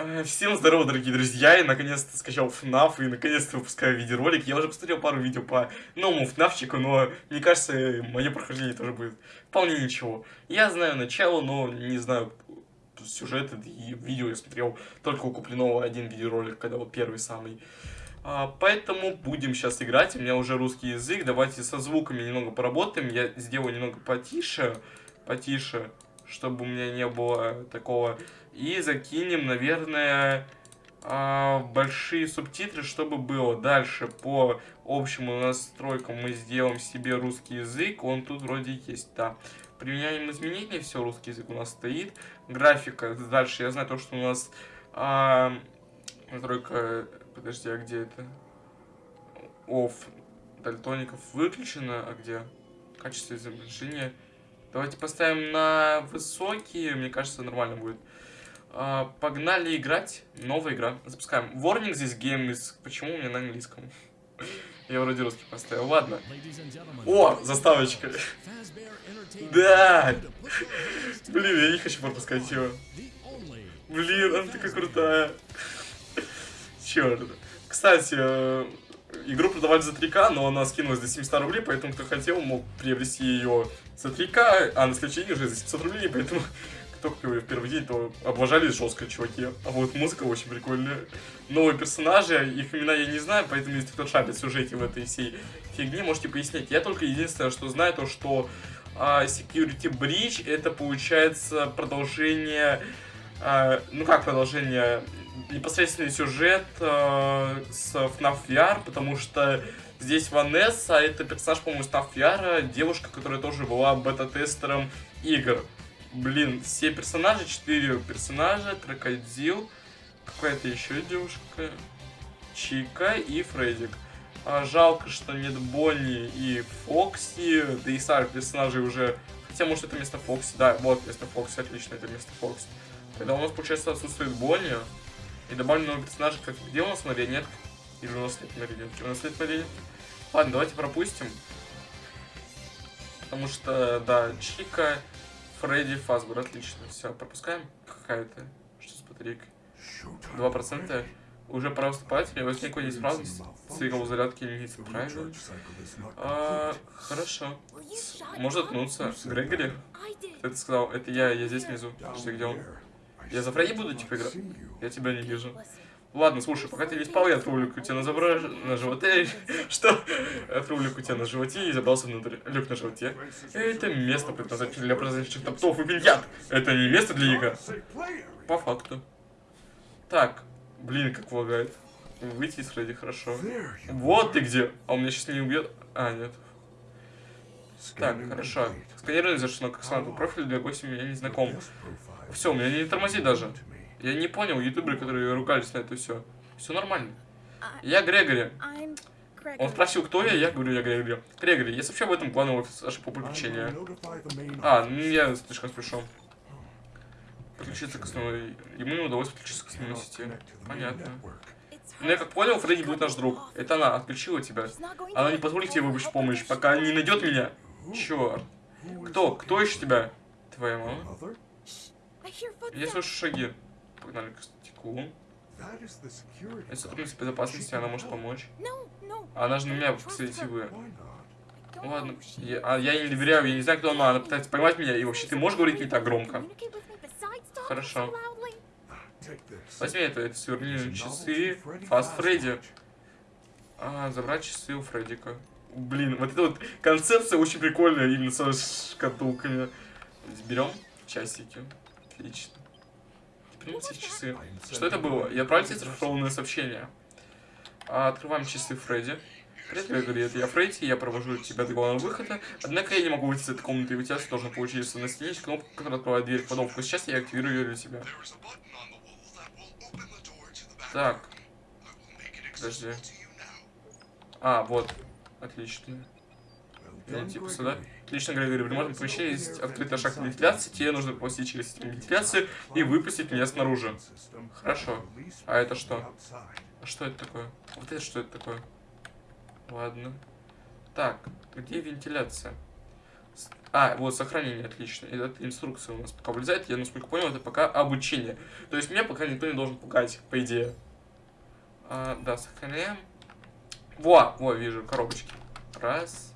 Э, Всем здорово, дорогие друзья, я наконец-то скачал FNAF и наконец-то выпускаю видеоролик. Я уже посмотрел пару видео по новому FNAFчику, но мне кажется, мое прохождение тоже будет вполне ничего. Я знаю начало, но не знаю сюжет и видео я смотрел только у купленного один видеоролик, когда вот первый самый. А, поэтому будем сейчас играть, у меня уже русский язык, давайте со звуками немного поработаем, я сделаю немного потише, потише, чтобы у меня не было такого и закинем, наверное, а, большие субтитры, чтобы было. Дальше по общим настройкам мы сделаем себе русский язык. Он тут вроде есть, да. Применяем изменения, все, русский язык у нас стоит. Графика, дальше я знаю то, что у нас а, настройка, подожди, а где это? Off дальтоников выключено, а где? Качество изображения. Давайте поставим на высокие, мне кажется, нормально будет. А, погнали играть. Новая игра. Запускаем. Warning здесь game is... Почему у меня на английском? Я вроде русский поставил. Ладно. О, заставочка. Да. Блин, я не хочу пропускать его. Блин, она такая крутая. Черт. Кстати, э, игру продавали за 3К, но она скинулась до 700 рублей, поэтому кто хотел, мог приобрести ее за 3К, а на следующий день уже за 700 рублей, поэтому купил ее в первый день, то облажались жестко, чуваки. А вот музыка очень прикольная. Новые персонажи, их имена я не знаю, поэтому если кто шарит в сюжете в этой всей фигне, можете пояснить. Я только единственное, что знаю, то что а, Security Breach это получается продолжение... А, ну как продолжение? Непосредственный сюжет а, с FNAF VR, потому что Здесь Ванесса, это персонаж, по-моему, Став Яра, девушка, которая тоже была бета-тестером игр. Блин, все персонажи, четыре персонажа, Крокодил, какая-то еще девушка, Чика и Фреддик. А, жалко, что нет Бонни и Фокси, да и старых персонажей уже... Хотя, может, это место Фокси. Да, вот место Фокси, отлично, это место Фокси. Тогда у нас, получается, отсутствует Бонни. И добавлен новый персонаж, как где у нас марионетка? Или у нас нет марионетки? У нас нет марионетки. Ладно, давайте пропустим. Потому что, да, Чика Фредди Фазбер, отлично. Все, пропускаем. Какая-то. Что с батарейкой? 2%. Уже пора выступать. Мне возник какой неисправность. Цикл зарядки не правильно. А, хорошо. Может отнуться. Грегори? Ты это сказал. Это я, я здесь внизу. Что, где он? Я за Фредди буду типа играть? Я тебя не вижу. Ладно, слушай, пока ты не спал, я отрублю тебя на, забра... на животе. Что? Отрублю тебя на животе и забрался внутрь. Люк на животе. Это место предназначено для производящих топтов и бильярд. Это не место для игр. По факту. Так. Блин, как лагает. Выйти из Фредди, хорошо. Вот ты где. А он меня сейчас не убьет. А, нет. Так, хорошо. Сканирование завершено как слабый профиль для гостя меня не знаком. Все, у меня не тормозит даже. Я не понял, ютуберы, которые ругались на это все. Все нормально. Я Грегори. Он спросил, кто я, я говорю, я Грегори. Грегори, я сообщу об этом офису ошибку приключения. А, ну я слишком спешу. Подключиться к основной... Ему не удалось подключиться к основной сети. Понятно. Ну, я как понял, Фредди будет наш друг. Это она отключила тебя. Она не позволит тебе выбрать помощь, пока не найдет меня. Черт. Кто? Кто ищет тебя? Твоя мама? Я слышу шаги. Погнали к стеклу. Это сотрудница безопасности, она может помочь. Она же на меня сетевые. Ладно, я, а я ей не доверяю, я не знаю, кто она. Она пытается поймать меня, и вообще ты можешь говорить не так громко? Хорошо. Возьми это, это сверни часы. Фаст Фредди. А, забрать часы у Фреддика. Блин, вот эта вот концепция очень прикольная, именно с шкатулками. Берем часики. Отлично. Примите часы. Что это было? Я отправил тебе зашифрованное сообщение. А, открываем часы Фредди. Привет, Грегори, это я Фредди, я провожу тебя до главного выхода. Однако я не могу выйти из этой комнаты, и у тебя должен получиться на стене кнопка, которая открывает дверь в подобку. Сейчас я активирую ее для тебя. Так. Подожди. А, вот. Отлично. Я типа сюда. Отлично, Грегори, при можем помещении есть открытая шахта вентиляции, тебе нужно попасть через вентиляцию и выпустить меня снаружи. Хорошо. А это что? А что это такое? Вот это что это такое? Ладно. Так, где вентиляция? А, вот сохранение, отлично. Это инструкция у нас пока вылезает. Я, насколько понял, это пока обучение. То есть меня пока никто не должен пугать, по идее. А, да, сохраняем. Во, во, вижу, коробочки. Раз,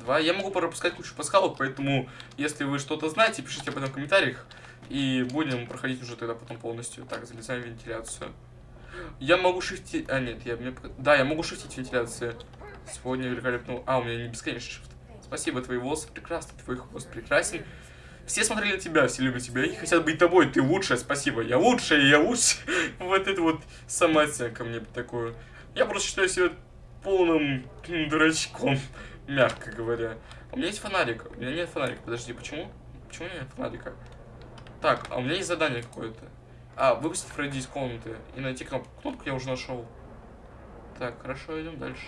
два. Я могу пропускать кучу пасхалок, поэтому, если вы что-то знаете, пишите об этом в комментариях. И будем проходить уже тогда потом полностью. Так, залезаем в вентиляцию. Я могу шифтить... А, нет, я... Мне... Да, я могу шифтить вентиляцию. Сегодня великолепно... А, у меня не бесконечный шифт. Спасибо, твои волосы прекрасны, твой хвост прекрасен. Все смотрели на тебя, все любят тебя и хотят быть тобой. Ты лучшая, спасибо. Я лучшая, я лучше. вот это вот самооценка мне такую. Я просто считаю себя полным дурачком, мягко говоря. У меня есть фонарик. У меня нет фонарика. Подожди, почему? Почему у меня нет фонарика? Так, а у меня есть задание какое-то. А, выпустить Фредди из комнаты и найти кнопку. Кнопку я уже нашел. Так, хорошо, идем дальше.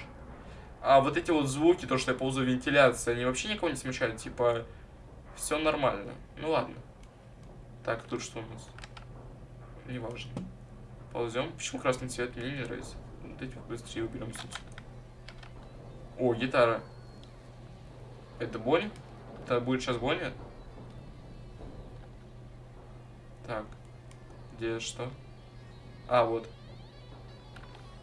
А вот эти вот звуки, то, что я ползаю вентиляция, они вообще никого не смущают? Типа, все нормально. Ну ладно. Так, тут что у нас? Неважно. Ползем. Почему красный цвет? Мне не нравится. Вот эти вот быстрее уберем. О, гитара. Это Бонни? Это будет сейчас Бонни? Так. Где что? А, вот.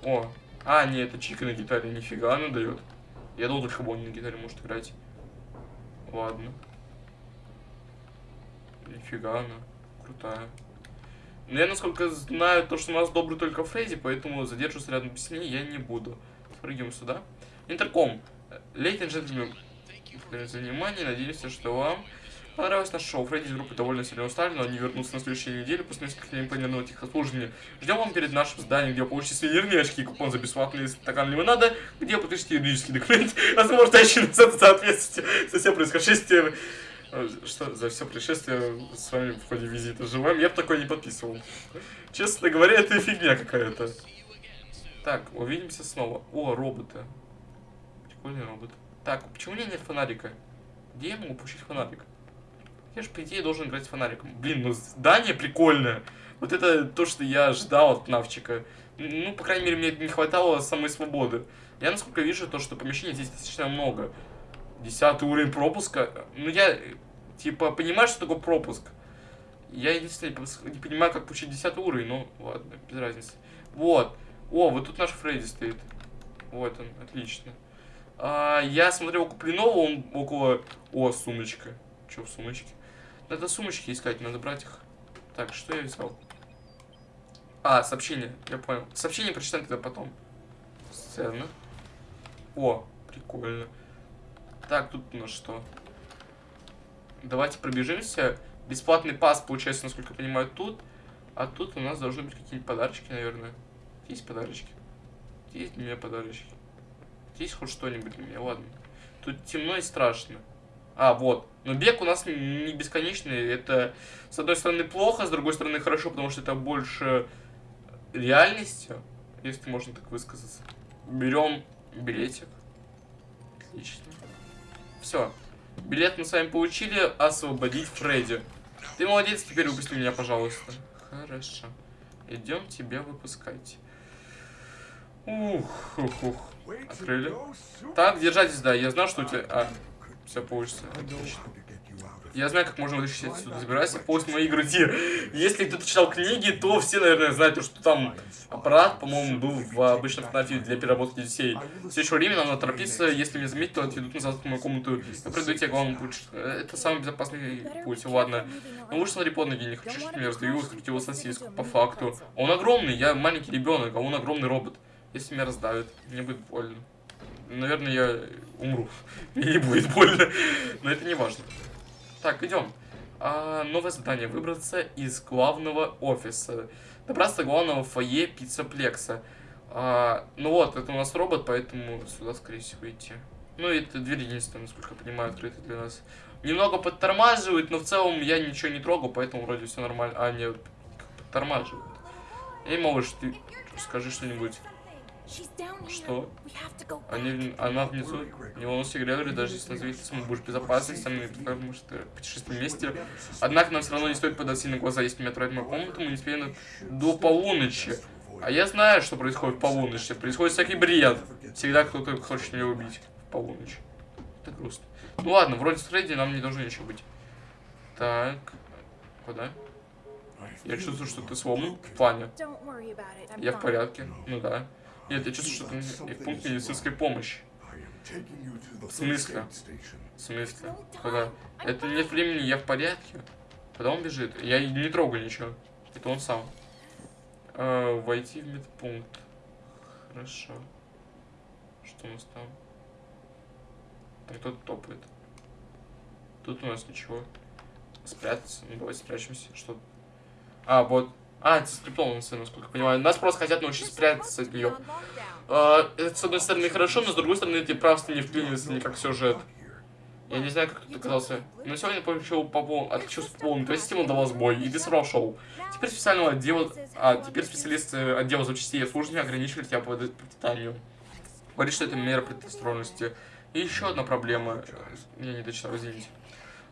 О. А, нет, это Чика на гитаре. Нифига она дает. Я думал, только Бонни на гитаре может играть. Ладно. Нифига она. Крутая. Но я, насколько знаю, то, что у нас добрый только Фредди, поэтому задерживаться рядом с ней я не буду. Спрыгиваем сюда. Интерком. Лейтен джентльмен, за внимание. Надеюсь, что вам Понравилось наше шоу. Фредди из группы довольно сильно устали, но они вернутся на следующей неделе после нескольких дней планированного тихослужения. Ждем вам перед нашим зданием, где вы получите сувенирные очки и купон за бесплатный стакан лимонада, где подпишите юридический документ, возможностящий на соответствие со всем происходящим. Что за все происшествие с вами в ходе визита живем? Я бы такое не подписывал. Честно говоря, это фигня какая-то. Так, увидимся снова. О, роботы. Прикольный робот. Так, почему у меня нет фонарика? Где я могу получить фонарик? Я же, по идее, должен играть с фонариком. Блин, ну здание прикольное. Вот это то, что я ждал от Навчика. Ну, по крайней мере, мне не хватало самой свободы. Я, насколько вижу, то, что помещений здесь достаточно много. Десятый уровень пропуска. Ну, я, типа, понимаю, что такое пропуск. Я единственное не понимаю, как получить десятый уровень, ну, ладно, без разницы. Вот. О, вот тут наш Фредди стоит. Вот он, отлично. А, я смотрел купленного, он около... О, сумочка. Что в сумочке? Надо сумочки искать, надо брать их. Так, что я взял? А, сообщение, я понял. Сообщение прочитаем тогда потом. Сцена. О, прикольно. Так, тут у нас что? Давайте пробежимся. Бесплатный пас получается, насколько я понимаю, тут. А тут у нас должны быть какие-нибудь подарочки, наверное. Есть подарочки? Есть для меня подарочки? Есть хоть что-нибудь для меня? Ладно. Тут темно и страшно. А, вот. Но бег у нас не бесконечный. Это, с одной стороны, плохо, с другой стороны, хорошо, потому что это больше реальностью, если можно так высказаться. Берем билетик. Отлично. Все. Билет мы с вами получили. Освободить Фредди. Ты молодец, теперь выпусти меня, пожалуйста. Хорошо. Идем тебя выпускать. Ух, ух, ух. Открыли. Так, держайтесь, да. Я знал, что у тебя... А, все получится. Я знаю, как можно вытащить отсюда. Забирайся после моей груди. Если кто-то читал книги, то все, наверное, знают, что там аппарат, по-моему, был в обычном ФНАФе для переработки детей. В следующее время нам надо торопиться. Если меня заметят, то отведут назад в мою комнату. Я приду тебе главный путь. Это самый безопасный путь, ладно. Ну лучше смотри под ноги, не хочу, чтобы меня раздавил, скрыть его сосиску, по факту. Он огромный, я маленький ребенок, а он огромный робот. Если меня раздавит, мне будет больно наверное, я умру. Мне не будет больно. Но это не важно. Так, идем. А, новое задание. Выбраться из главного офиса. Добраться до главного фойе пиццаплекса. А, ну вот, это у нас робот, поэтому сюда, скорее всего, идти. Ну, это дверь единственная, насколько я понимаю, открыта для нас. Немного подтормаживает, но в целом я ничего не трогал, поэтому вроде все нормально. А, нет, подтормаживает. Эй, малыш, ты скажи что-нибудь. Что? Они, она внизу. Не волнуйся, Грегори, даже если назовется, мы будешь в безопасности, мы потому что путешествуем вместе. Однако нам все равно не стоит подать сильно глаза, если меня отправить в мою комнату, мы не успеем до полуночи. А я знаю, что происходит в полуночи. Происходит всякий бред. Всегда кто-то хочет меня убить в полуночь. Это грустно. Ну ладно, вроде с Фредди нам не должно ничего быть. Так. Куда? Я чувствую, что ты сломан в плане. Я в порядке. Ну да. Нет, я чувствую, что ты в пункт медицинской помощи. В смысле? В смысле? Куда? Это нет времени, я в порядке. Куда он бежит? Я не трогаю ничего. Это он сам. Э, войти в медпункт. Хорошо. Что у нас там? Там кто-то топает. Тут у нас ничего. Спрятаться. Ну давай спрячемся. Что? А, вот. А, это скриптовано, насколько я понимаю. Нас просто хотят научить спрятаться от нее. А, это, с одной стороны, хорошо, но с другой стороны, ты просто не вклинился никак в сюжет. Я не знаю, как тут оказался. Но сегодня получил по пол... от чувств полный. То есть Тимон дал сбой, и ты сорвал шоу. Теперь специального отдела... А, теперь специалист э, отдела запчастей и обслуживания ограничивает тебя по питанию. Говорит, что это мера предосторожности. И еще одна проблема. Я не дочитал, извините.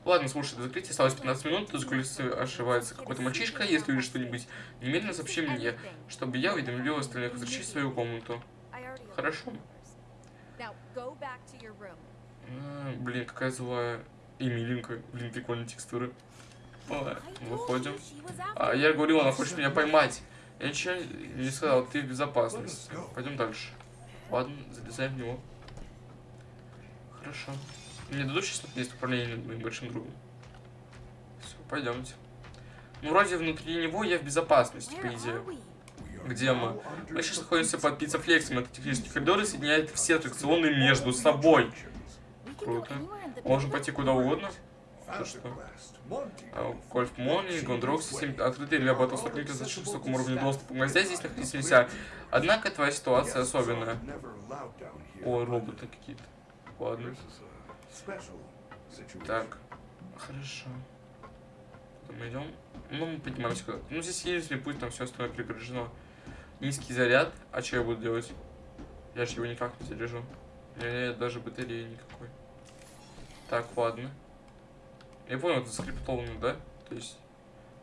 Ладно, слушай, до закрытия осталось 15 минут, тут с улицы ошивается какой-то мальчишка, если увидишь что-нибудь, немедленно сообщи мне, чтобы я уведомил остальных, возвращай в свою комнату. Хорошо. А, блин, какая злая. И миленькая. Блин, прикольные текстуры. Ладно, выходим. А, я говорил, она хочет меня поймать. Я ничего не сказал, ты в безопасности. Пойдем дальше. Ладно, залезаем в него. Хорошо. Мне дадут сейчас есть управление моим большим другом. Все, пойдемте. Ну, вроде внутри него я в безопасности, по идее. Где мы? Мы сейчас находимся под пиццефлексом. Это технический коридор и соединяет все аттракционы между собой. Круто. Можем пойти куда угодно. Что, что? А, Гольф Мони, Гондрок, системы открытые для батлстоклика за высоком уровне доступа. Нельзя здесь находиться нельзя. Однако твоя ситуация особенная. О, роботы какие-то. Ладно. Так. Хорошо. Куда мы идем? Ну, мы поднимаемся куда Ну, здесь единственный путь, там все остальное преграждено. Низкий заряд. А что я буду делать? Я же его никак не заряжу. У меня нет даже батареи никакой. Так, ладно. Я понял, это скриптовано, да? То есть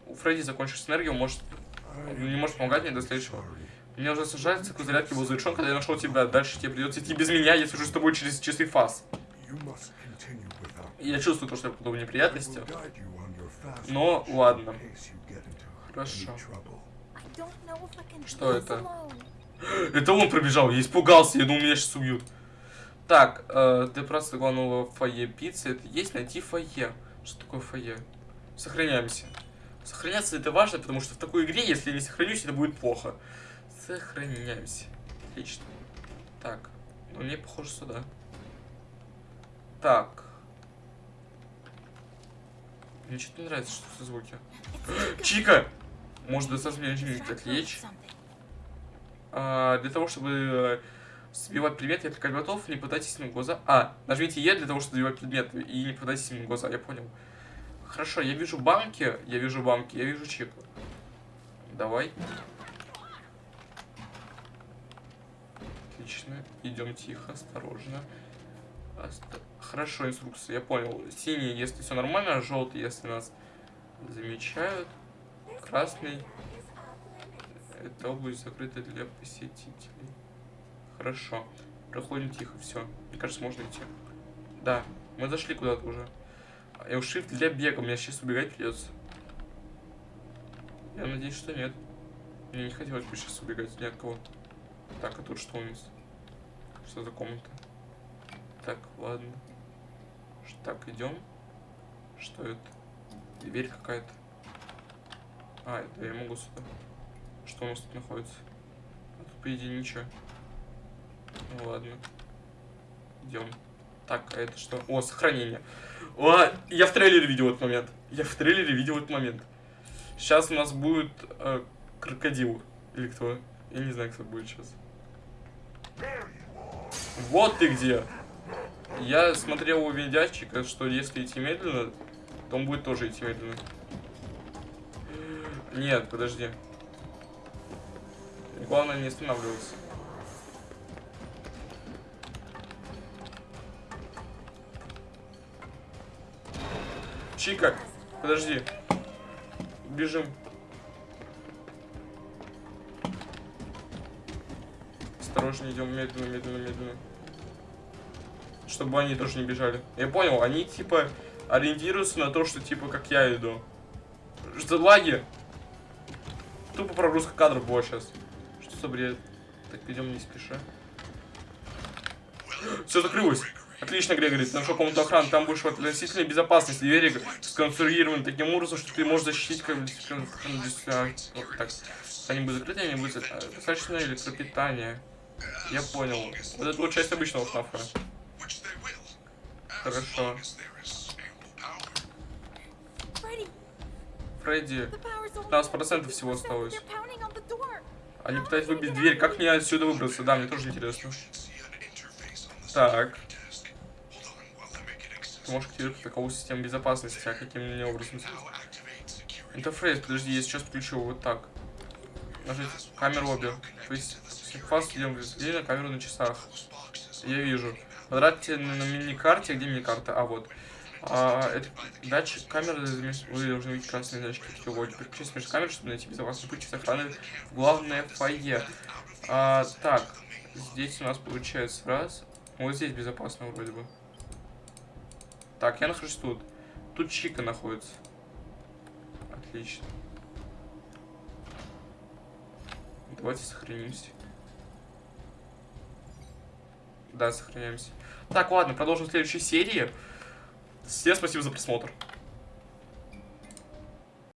у Фредди закончилась энергия, он может, он не может помогать мне до следующего. Мне уже сажать циклу зарядки был завершен, когда я нашел тебя. Дальше тебе придется идти без меня, я сижу с тобой через чистый фаз. Я чувствую то, что я попаду в неприятности. Но ладно. Хорошо. Что это? Это он пробежал, я испугался, я думал, меня сейчас убьют. Так, э, ты просто главного фойе пиццы. Это есть найти фойе. Что такое фойе? Сохраняемся. Сохраняться это важно, потому что в такой игре, если я не сохранюсь, это будет плохо. Сохраняемся. Отлично. Так, ну мне похоже сюда. Так. Мне что-то не нравится, что за звуки. Чика! Может достаточно меня отвлечь? А, для того, чтобы сбивать предметы, если как готов, не пытайтесь им в глаза. А, нажмите Е для того, чтобы сбивать предметы, и не пытайтесь им в глаза, я понял. Хорошо, я вижу банки, я вижу банки, я вижу чеку. Давай. Отлично. Идем тихо, осторожно. Оста... Хорошо, инструкция, я понял. Синий, если все нормально, желтый, если нас замечают. Красный. Это область закрыта для посетителей. Хорошо. Проходим тихо, все. Мне кажется, можно идти. Да, мы зашли куда-то уже. Я shift для бега, мне сейчас убегать придется. Я надеюсь, что нет. Мне не хотелось бы сейчас убегать ни от кого. Так, а тут что у нас? Что за комната? Так, ладно. Так, идем. Что это? Дверь какая-то. А, это я могу сюда. Что у нас тут находится? А тут, по идее, ничего. Ну ладно. Идем. Так, а это что? О, сохранение. О, я в трейлере видел этот момент. Я в трейлере видел этот момент. Сейчас у нас будет э, крокодил. Или кто? Я не знаю, кто будет сейчас. Вот ты где. Я смотрел у видящика, что если идти медленно, то он будет тоже идти медленно. Нет, подожди. Главное не останавливаться. Чика, подожди. Бежим. Осторожнее идем, медленно, медленно, медленно. Чтобы они тоже не бежали. Я понял, они типа ориентируются на то, что типа как я иду. Что лаги? Тупо прогрузка кадров была сейчас. Что за бред? Так, идем не спеша. Все закрылось. Отлично, Грегори, ты нашел комнату охраны, там будешь в относительной безопасности. Двери сконструированы таким образом, что ты можешь защитить как вот так. Они будут закрыты, они будут э, достаточно электропитания. Я понял. Вот это вот часть обычного фнафа. Хорошо. Фредди, the power's only 15% всего 50%. осталось. Они пытаются выбить дверь. Как мне отсюда выбраться? Да, мне тоже интересно. Так. Ты можешь активировать таковую систему безопасности, а каким мне образом? Интерфейс, подожди, я сейчас включу вот так. Нажать камеру обе. То есть, фаз идем на камеру на часах. Я вижу. Потратьте на, на мини-карте. Где мини-карта? А, вот. А, это датчик камеры. Вы должны видеть красные датчики технологии. Переключитесь между камер, чтобы найти безопасный путь с охраны в главное фойе. А, так. Здесь у нас получается раз. Вот здесь безопасно вроде бы. Так, я нахожусь тут. Тут Чика находится. Отлично. Давайте сохранимся. Да, сохраняемся. Так, ладно, продолжим в следующей серии. Всем спасибо за просмотр.